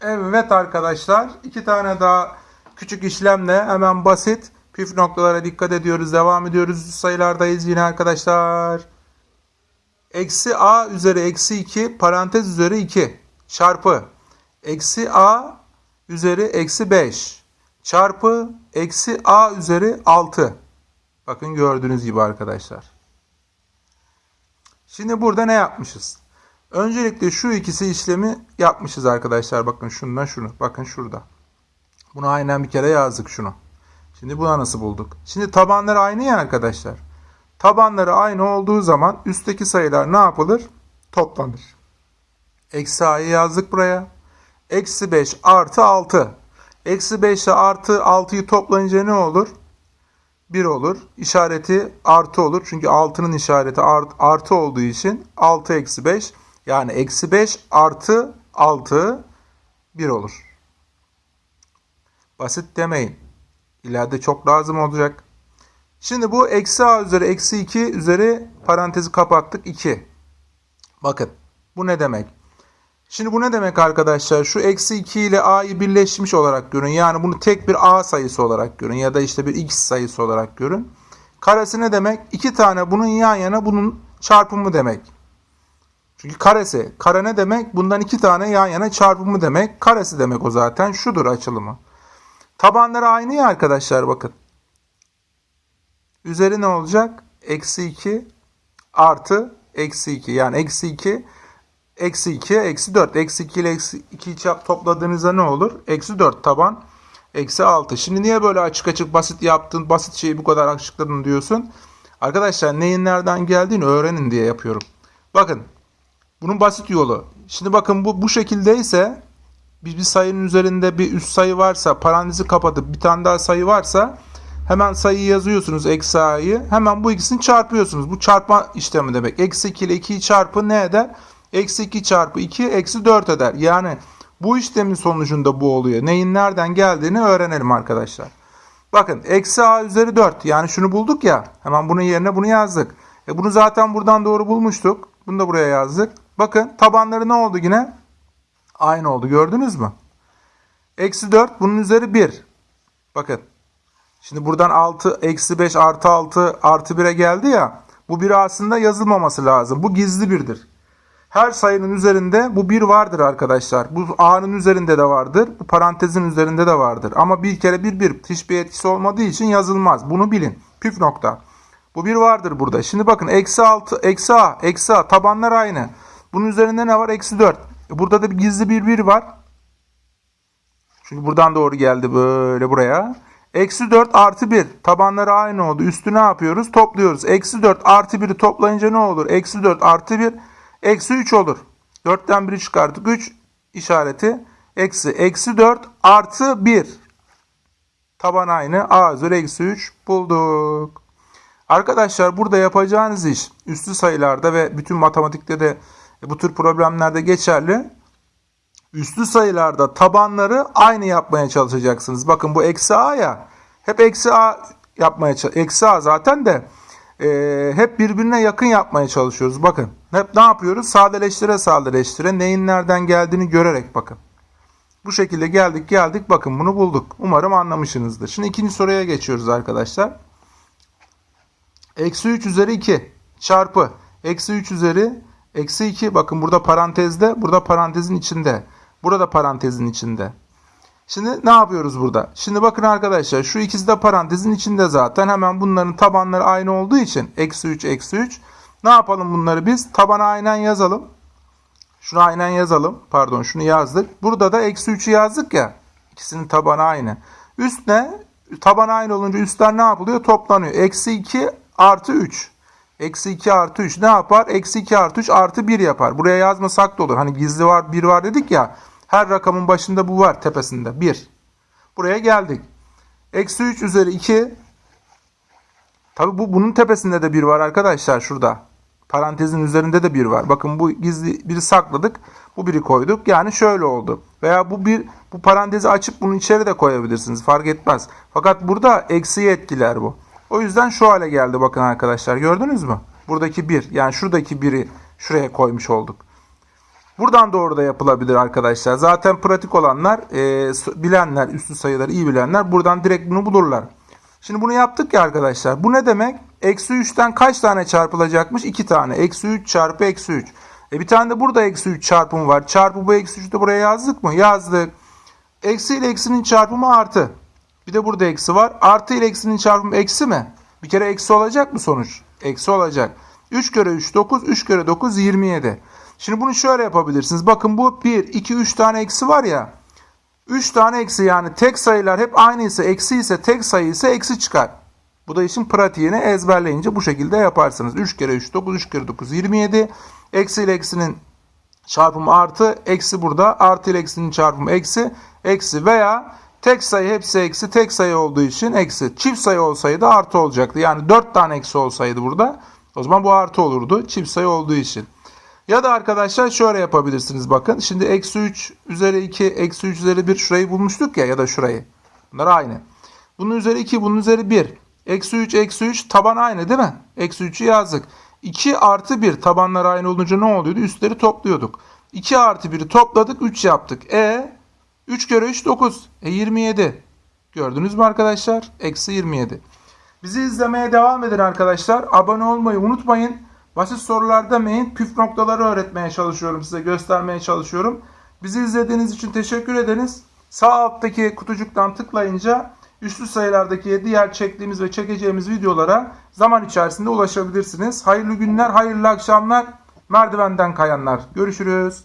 Evet arkadaşlar iki tane daha küçük işlemle hemen basit püf noktalara dikkat ediyoruz. Devam ediyoruz. Sayılardayız yine arkadaşlar. Eksi a üzeri eksi 2 parantez üzeri 2 çarpı eksi a üzeri eksi 5 çarpı eksi a üzeri 6. Bakın gördüğünüz gibi arkadaşlar. Şimdi burada ne yapmışız? Öncelikle şu ikisi işlemi yapmışız arkadaşlar. Bakın şundan şunu. Bakın şurada. Bunu aynen bir kere yazdık şunu. Şimdi buna nasıl bulduk? Şimdi tabanları aynı ya arkadaşlar. Tabanları aynı olduğu zaman üstteki sayılar ne yapılır? Toplanır. Eksi a'yı yazdık buraya. Eksi 5 artı 6. Eksi 5 ile artı 6'yı toplayınca ne olur? 1 olur. İşareti artı olur. Çünkü 6'nın işareti art, artı olduğu için 6 eksi 5 yani eksi 5 artı 6 1 olur. Basit demeyin. İleride çok lazım olacak. Şimdi bu eksi a üzeri eksi 2 üzeri parantezi kapattık 2. Bakın bu ne demek? Şimdi bu ne demek arkadaşlar? Şu eksi 2 ile a'yı birleşmiş olarak görün. Yani bunu tek bir a sayısı olarak görün. Ya da işte bir x sayısı olarak görün. Karesi ne demek? İki tane bunun yan yana bunun çarpımı demek. Çünkü karesi. Kare ne demek? Bundan iki tane yan yana çarpımı demek. Karesi demek o zaten. Şudur açılımı. Tabanları aynı ya arkadaşlar bakın. Üzeri ne olacak? Eksi 2 artı eksi 2. Yani eksi 2 eksi 2 eksi 4. Eksi 2 ile eksi 2'yi topladığınızda ne olur? Eksi 4 taban. Eksi 6. Şimdi niye böyle açık açık basit yaptın, basit şeyi bu kadar açıkladın diyorsun? Arkadaşlar neyin nereden geldiğini öğrenin diye yapıyorum. Bakın bunun basit yolu. Şimdi bakın bu bu şekildeyse bir, bir sayının üzerinde bir üst sayı varsa parantezi kapatıp bir tane daha sayı varsa hemen sayıyı yazıyorsunuz eksi a'yı. Hemen bu ikisini çarpıyorsunuz. Bu çarpma işlemi demek. Eksi 2 ile 2'yi çarpı ne eder? Eksi 2 çarpı 2 eksi 4 eder. Yani bu işlemin sonucunda bu oluyor. Neyin nereden geldiğini öğrenelim arkadaşlar. Bakın eksi a üzeri 4 yani şunu bulduk ya hemen bunun yerine bunu yazdık. E bunu zaten buradan doğru bulmuştuk. Bunu da buraya yazdık. Bakın tabanları ne oldu yine? Aynı oldu gördünüz mü? Eksi 4 bunun üzeri 1. Bakın. Şimdi buradan 6 eksi 5 artı 6 artı 1'e geldi ya. Bu 1 aslında yazılmaması lazım. Bu gizli birdir. Her sayının üzerinde bu 1 vardır arkadaşlar. Bu a'nın üzerinde de vardır. Bu parantezin üzerinde de vardır. Ama bir kere 1 1 hiçbir etkisi olmadığı için yazılmaz. Bunu bilin. Püf nokta. Bu 1 vardır burada. Şimdi bakın eksi 6 eksi a eksi a tabanlar aynı. Bunun üzerinde ne var? Eksi 4. E burada da bir gizli bir 1 var. Çünkü buradan doğru geldi böyle buraya. Eksi 4 artı 1. Tabanları aynı oldu. Üstü ne yapıyoruz? Topluyoruz. Eksi 4 artı 1'i toplayınca ne olur? Eksi 4 artı 1 eksi 3 olur. 4'ten 1'i çıkarttık. 3 işareti eksi. Eksi 4 artı 1. Taban aynı. A üzeri eksi 3 bulduk. Arkadaşlar burada yapacağınız iş üstü sayılarda ve bütün matematikte de bu tür problemlerde geçerli. Üslü sayılarda tabanları aynı yapmaya çalışacaksınız. Bakın bu eksi a ya. Hep eksi a yapmaya Eksi a zaten de e, hep birbirine yakın yapmaya çalışıyoruz. Bakın hep ne yapıyoruz? Sadeleştire sadeleştire neyin nereden geldiğini görerek bakın. Bu şekilde geldik geldik bakın bunu bulduk. Umarım anlamışsınızdır. Şimdi ikinci soruya geçiyoruz arkadaşlar. Eksi 3 üzeri 2 çarpı eksi 3 üzeri eksi 2 bakın burada parantezde burada parantezin içinde. Burada parantezin içinde. Şimdi ne yapıyoruz burada? Şimdi bakın arkadaşlar şu ikisi de parantezin içinde zaten. Hemen bunların tabanları aynı olduğu için eksi 3 eksi 3. Ne yapalım bunları biz? Tabana aynen yazalım. Şunu aynen yazalım. Pardon şunu yazdık. Burada da eksi 3'ü yazdık ya. İkisinin tabanı aynı. Üst ne? Taban aynı olunca üstler ne yapılıyor? Toplanıyor. Eksi 2 artı 3. Eksi 2 artı 3 ne yapar? Eksi 2 artı 3 artı 1 yapar. Buraya yazmasak da olur. Hani gizli var 1 var dedik ya. Her rakamın başında bu var tepesinde. 1. Buraya geldik. Eksi 3 üzeri 2. Tabi bu bunun tepesinde de 1 var arkadaşlar şurada. Parantezin üzerinde de 1 var. Bakın bu gizli biri sakladık. Bu biri koyduk. Yani şöyle oldu. Veya bu bir bu parantezi açıp bunu içeri de koyabilirsiniz. Fark etmez. Fakat burada eksiye etkiler bu. O yüzden şu hale geldi bakın arkadaşlar. Gördünüz mü? Buradaki 1. Yani şuradaki 1'i şuraya koymuş olduk. Buradan doğru da yapılabilir arkadaşlar. Zaten pratik olanlar, e, bilenler, üstü sayıları iyi bilenler buradan direkt bunu bulurlar. Şimdi bunu yaptık ya arkadaşlar. Bu ne demek? Eksi 3'ten kaç tane çarpılacakmış? 2 tane. Eksi 3 çarpı eksi 3. E bir tane de burada eksi 3 çarpımı var. Çarpı bu eksi 3'ü de buraya yazdık mı? Yazdık. Eksi ile eksinin çarpımı artı. Bir de burada eksi var. Artı ile eksinin çarpımı eksi mi? Bir kere eksi olacak mı sonuç? Eksi olacak. 3 kere 3 9, 3 kere 9 27. Şimdi bunu şöyle yapabilirsiniz. Bakın bu 1, 2, 3 tane eksi var ya. 3 tane eksi yani tek sayılar hep aynı ise eksi ise tek sayı ise eksi çıkar. Bu da işin pratiğini ezberleyince bu şekilde yaparsınız. 3 kere 3 9, 3 kere 9 27. Eksi ile eksinin çarpımı artı, eksi burada. Artı ile eksinin çarpımı eksi, eksi veya tek sayı hepsi eksi, tek sayı olduğu için eksi. Çift sayı olsaydı artı olacaktı. Yani 4 tane eksi olsaydı burada o zaman bu artı olurdu. Çift sayı olduğu için. Ya da arkadaşlar şöyle yapabilirsiniz bakın. Şimdi eksi 3 üzeri 2, eksi 3 üzeri 1 şurayı bulmuştuk ya ya da şurayı. Bunlar aynı. Bunun üzeri 2, bunun üzeri 1. Eksi 3, eksi 3 taban aynı değil mi? Eksi 3'ü yazdık. 2 artı 1 tabanlar aynı olunca ne oluyordu? Üstleri topluyorduk. 2 artı 1'i topladık 3 yaptık. E 3 kere 3 9. E 27. Gördünüz mü arkadaşlar? Eksi 27. Bizi izlemeye devam edin arkadaşlar. Abone olmayı unutmayın. Basit sorular demeyin. Püf noktaları öğretmeye çalışıyorum size, göstermeye çalışıyorum. Bizi izlediğiniz için teşekkür ederiz. Sağ alttaki kutucuktan tıklayınca üslü sayılardaki diğer çektiğimiz ve çekeceğimiz videolara zaman içerisinde ulaşabilirsiniz. Hayırlı günler, hayırlı akşamlar. Merdivenden kayanlar. Görüşürüz.